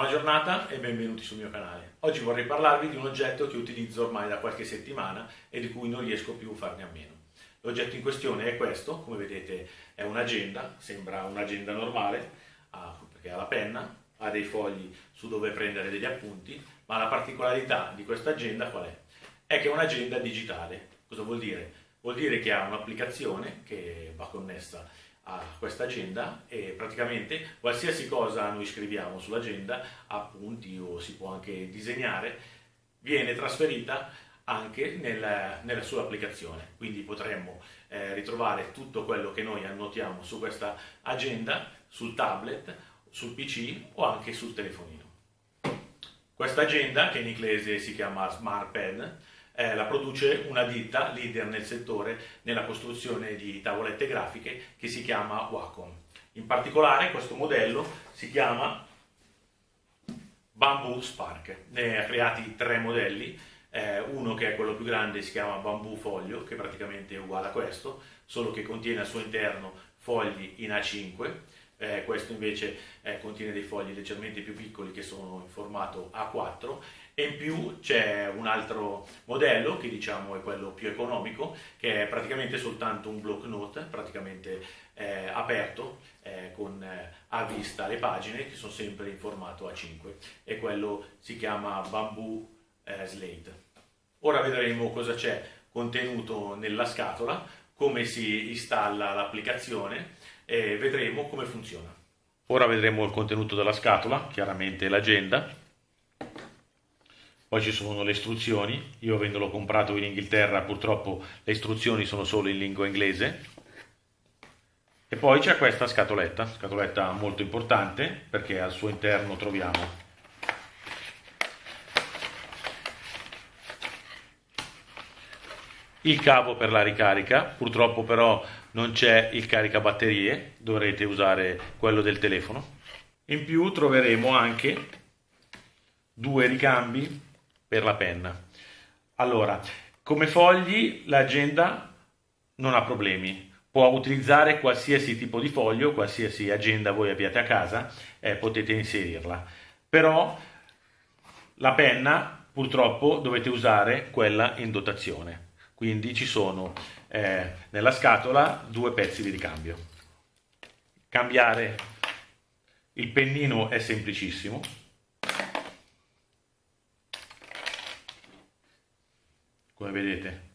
Buona giornata e benvenuti sul mio canale. Oggi vorrei parlarvi di un oggetto che utilizzo ormai da qualche settimana e di cui non riesco più a farne a meno. L'oggetto in questione è questo, come vedete è un'agenda, sembra un'agenda normale, perché ha la penna, ha dei fogli su dove prendere degli appunti, ma la particolarità di questa agenda qual è? È che è un'agenda digitale. Cosa vuol dire? Vuol dire che ha un'applicazione che va connessa a questa agenda e praticamente qualsiasi cosa noi scriviamo sull'agenda, appunti o si può anche disegnare, viene trasferita anche nel, nella sua applicazione. Quindi potremmo eh, ritrovare tutto quello che noi annotiamo su questa agenda, sul tablet, sul PC o anche sul telefonino. Questa agenda, che in inglese si chiama Smart Pen, eh, la produce una ditta leader nel settore nella costruzione di tavolette grafiche che si chiama Wacom. In particolare questo modello si chiama Bamboo Spark. Ne ha creati tre modelli, eh, uno che è quello più grande si chiama Bamboo Foglio, che praticamente è uguale a questo, solo che contiene al suo interno fogli in A5, eh, questo invece eh, contiene dei fogli leggermente più piccoli che sono in formato A4 e in più c'è un altro modello che diciamo è quello più economico che è praticamente soltanto un block note praticamente eh, aperto eh, con eh, a vista le pagine che sono sempre in formato A5 e quello si chiama Bamboo eh, Slate. Ora vedremo cosa c'è contenuto nella scatola, come si installa l'applicazione e vedremo come funziona. Ora vedremo il contenuto della scatola, chiaramente l'agenda, poi ci sono le istruzioni, io avendolo comprato in Inghilterra purtroppo le istruzioni sono solo in lingua inglese, e poi c'è questa scatoletta, scatoletta molto importante perché al suo interno troviamo il cavo per la ricarica, purtroppo però non c'è il caricabatterie, dovrete usare quello del telefono. In più troveremo anche due ricambi per la penna. Allora, come fogli l'agenda non ha problemi, può utilizzare qualsiasi tipo di foglio, qualsiasi agenda voi abbiate a casa, eh, potete inserirla. Però la penna purtroppo dovete usare quella in dotazione, quindi ci sono eh, nella scatola due pezzi di ricambio. Cambiare il pennino è semplicissimo, come vedete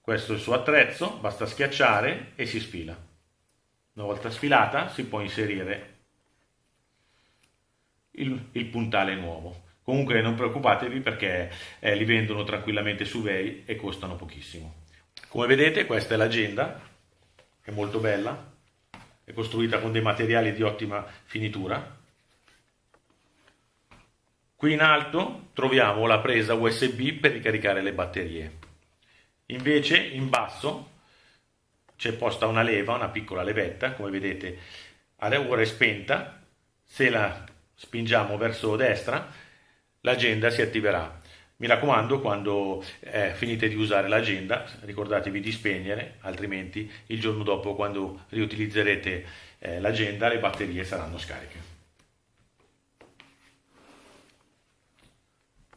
questo è il suo attrezzo basta schiacciare e si sfila. Una volta sfilata si può inserire il, il puntale nuovo. Comunque non preoccupatevi perché eh, li vendono tranquillamente su eBay e costano pochissimo. Come vedete questa è l'agenda è molto bella. È costruita con dei materiali di ottima finitura. Qui in alto troviamo la presa USB per ricaricare le batterie. Invece in basso c'è posta una leva, una piccola levetta, come vedete ora è spenta, se la spingiamo verso destra l'agenda si attiverà. Mi raccomando, quando eh, finite di usare l'agenda, ricordatevi di spegnere, altrimenti il giorno dopo, quando riutilizzerete eh, l'agenda, le batterie saranno scariche.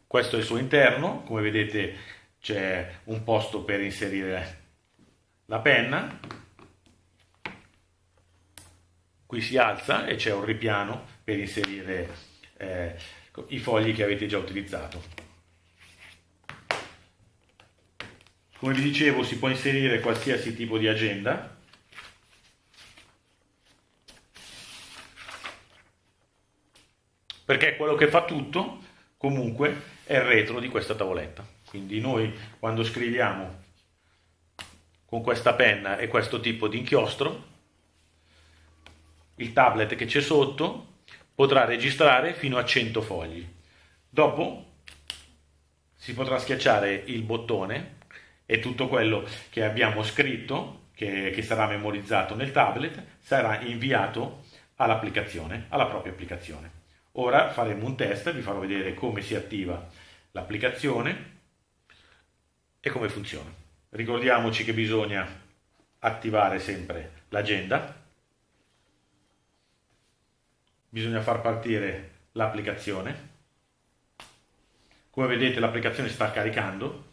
Questo è il suo interno, come vedete c'è un posto per inserire la penna, qui si alza e c'è un ripiano per inserire eh, i fogli che avete già utilizzato. Come vi dicevo si può inserire qualsiasi tipo di agenda, perché quello che fa tutto comunque è il retro di questa tavoletta. Quindi noi quando scriviamo con questa penna e questo tipo di inchiostro, il tablet che c'è sotto potrà registrare fino a 100 fogli. Dopo si potrà schiacciare il bottone e tutto quello che abbiamo scritto, che, che sarà memorizzato nel tablet, sarà inviato all'applicazione, alla propria applicazione. Ora faremo un test, vi farò vedere come si attiva l'applicazione e come funziona. Ricordiamoci che bisogna attivare sempre l'agenda, bisogna far partire l'applicazione. Come vedete l'applicazione sta caricando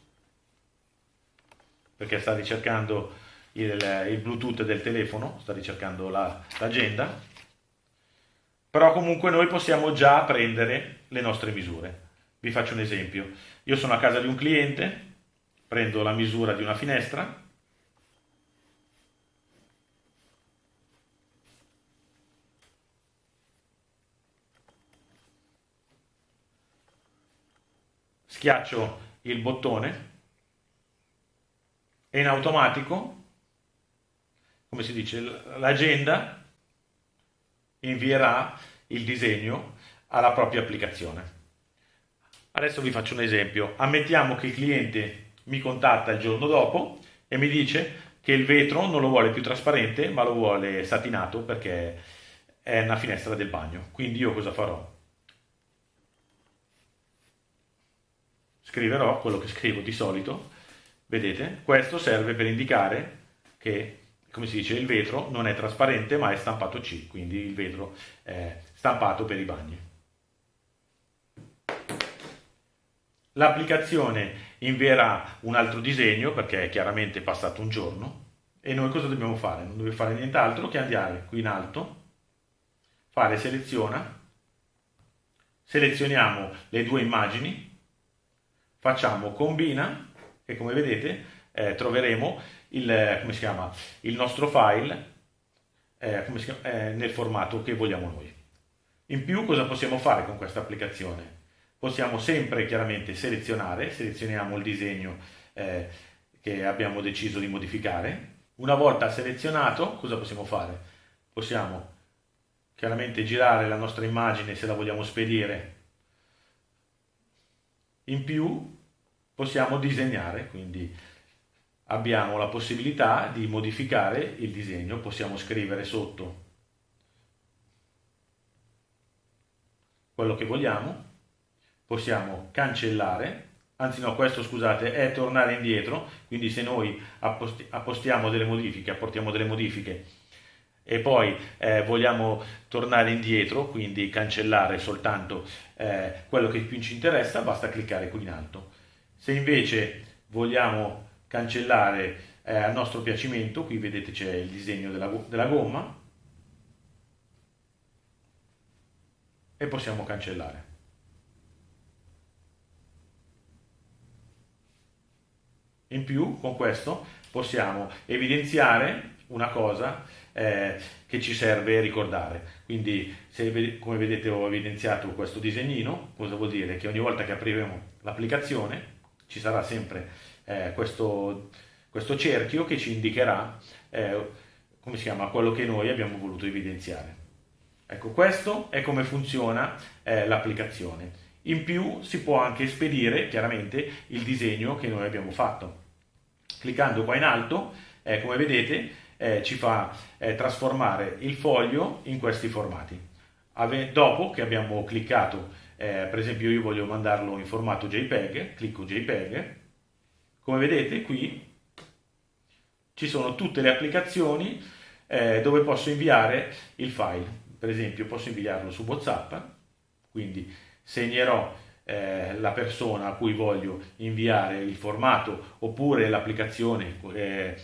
perché sta ricercando il, il Bluetooth del telefono, sta ricercando l'agenda, la, però comunque noi possiamo già prendere le nostre misure. Vi faccio un esempio. Io sono a casa di un cliente, prendo la misura di una finestra, schiaccio il bottone e in automatico, come si dice, l'agenda invierà il disegno alla propria applicazione. Adesso vi faccio un esempio. Ammettiamo che il cliente mi contatta il giorno dopo e mi dice che il vetro non lo vuole più trasparente ma lo vuole satinato perché è una finestra del bagno. Quindi io cosa farò? Scriverò quello che scrivo di solito Vedete? Questo serve per indicare che, come si dice, il vetro non è trasparente ma è stampato C, quindi il vetro è stampato per i bagni. L'applicazione invierà un altro disegno perché è chiaramente passato un giorno e noi cosa dobbiamo fare? Non dobbiamo fare nient'altro che andare qui in alto, fare seleziona, selezioniamo le due immagini, facciamo combina e come vedete eh, troveremo il, chiama, il, nostro file eh, chiama, eh, nel formato che vogliamo noi. In più cosa possiamo fare con questa applicazione? Possiamo sempre chiaramente selezionare, selezioniamo il disegno eh, che abbiamo deciso di modificare. Una volta selezionato cosa possiamo fare? Possiamo chiaramente girare la nostra immagine se la vogliamo spedire. In più possiamo disegnare, quindi abbiamo la possibilità di modificare il disegno, possiamo scrivere sotto quello che vogliamo, possiamo cancellare, anzi no, questo scusate è tornare indietro, quindi se noi appostiamo delle modifiche, apportiamo delle modifiche e poi eh, vogliamo tornare indietro, quindi cancellare soltanto eh, quello che più ci interessa, basta cliccare qui in alto. Se invece vogliamo cancellare eh, a nostro piacimento, qui vedete c'è il disegno della, della gomma, e possiamo cancellare. In più, con questo possiamo evidenziare una cosa eh, che ci serve ricordare. Quindi, se, come vedete, ho evidenziato questo disegnino, cosa vuol dire? Che ogni volta che apriremo l'applicazione ci sarà sempre eh, questo, questo, cerchio che ci indicherà eh, come si chiama, quello che noi abbiamo voluto evidenziare. Ecco, questo è come funziona eh, l'applicazione. In più si può anche spedire chiaramente il disegno che noi abbiamo fatto. Cliccando qua in alto, eh, come vedete, eh, ci fa eh, trasformare il foglio in questi formati. Ave dopo che abbiamo cliccato eh, per esempio io voglio mandarlo in formato JPEG, clicco JPEG, come vedete qui ci sono tutte le applicazioni eh, dove posso inviare il file, per esempio posso inviarlo su WhatsApp, quindi segnerò eh, la persona a cui voglio inviare il formato oppure l'applicazione, eh,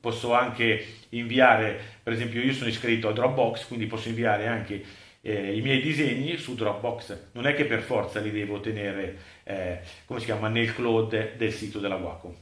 posso anche inviare, per esempio io sono iscritto a Dropbox, quindi posso inviare anche eh, i miei disegni su Dropbox. Non è che per forza li devo tenere, eh, come si chiama, nel cloud del sito della Wacom.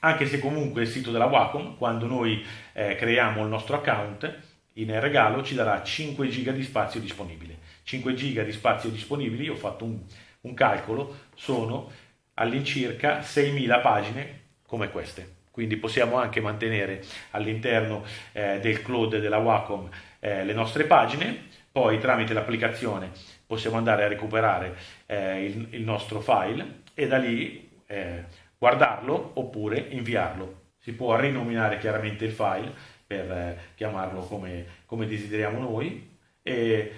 Anche se comunque il sito della Wacom, quando noi eh, creiamo il nostro account, in regalo ci darà 5 giga di spazio disponibile. 5 giga di spazio disponibili, ho fatto un, un calcolo, sono all'incirca 6.000 pagine come queste. Quindi possiamo anche mantenere all'interno eh, del cloud della Wacom eh, le nostre pagine poi tramite l'applicazione possiamo andare a recuperare eh, il, il, nostro file e da lì eh, guardarlo oppure inviarlo. Si può rinominare chiaramente il file per eh, chiamarlo come, come desideriamo noi e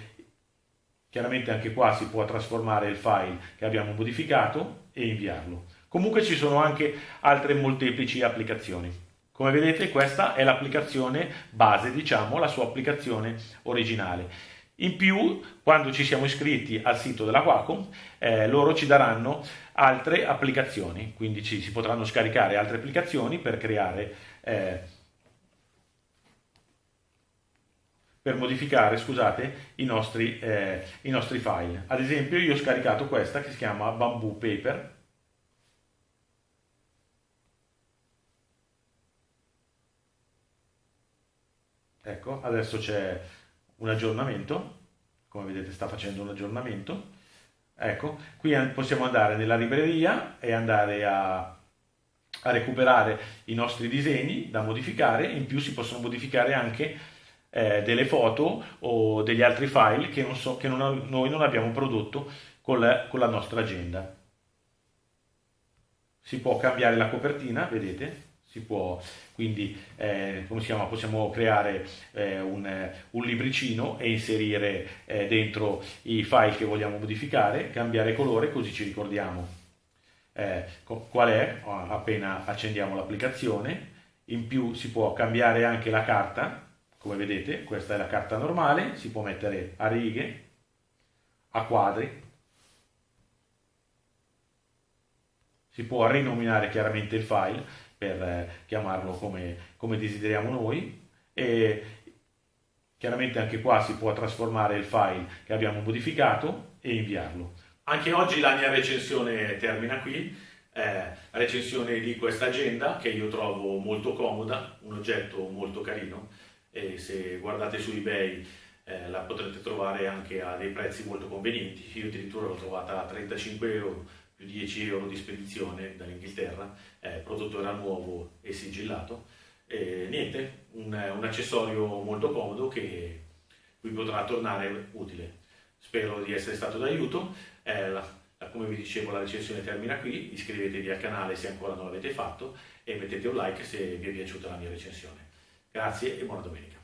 chiaramente anche qua si può trasformare il file che abbiamo modificato e inviarlo. Comunque ci sono anche altre molteplici applicazioni. Come vedete questa è l'applicazione base, diciamo, la sua applicazione originale. In più, quando ci siamo iscritti al sito della Quacom, eh, loro ci daranno altre applicazioni, quindi ci si potranno scaricare altre applicazioni per creare, eh, per modificare, scusate, i nostri, eh, i nostri file. Ad esempio io ho scaricato questa che si chiama Bamboo Paper, Ecco, adesso c'è un aggiornamento, come vedete sta facendo un aggiornamento. Ecco, qui possiamo andare nella libreria e andare a, a recuperare i nostri disegni da modificare, in più si possono modificare anche eh, delle foto o degli altri file che, non so, che non, noi non abbiamo prodotto con la, con la nostra agenda. Si può cambiare la copertina, vedete? si può quindi eh, come si chiama, possiamo creare eh, un, un, libricino e inserire eh, dentro i file che vogliamo modificare, cambiare colore così ci ricordiamo eh, qual è appena accendiamo l'applicazione. In più si può cambiare anche la carta, come vedete questa è la carta normale, si può mettere a righe, a quadri, si può rinominare chiaramente il file per eh, chiamarlo come, come desideriamo noi e chiaramente anche qua si può trasformare il file che abbiamo modificato e inviarlo. Anche oggi la mia recensione termina qui, eh, recensione di questa agenda che io trovo molto comoda, un oggetto molto carino e se guardate su eBay eh, la potrete trovare anche a dei prezzi molto convenienti, io addirittura l'ho trovata a 35 euro più 10 euro di spedizione dall'Inghilterra, eh, prodotto era nuovo e sigillato. E niente, un, un, accessorio molto comodo che vi potrà tornare utile. Spero di essere stato d'aiuto. Eh, come vi dicevo la recensione termina qui, iscrivetevi al canale se ancora non l'avete fatto e mettete un like se vi è piaciuta la mia recensione. Grazie e buona domenica.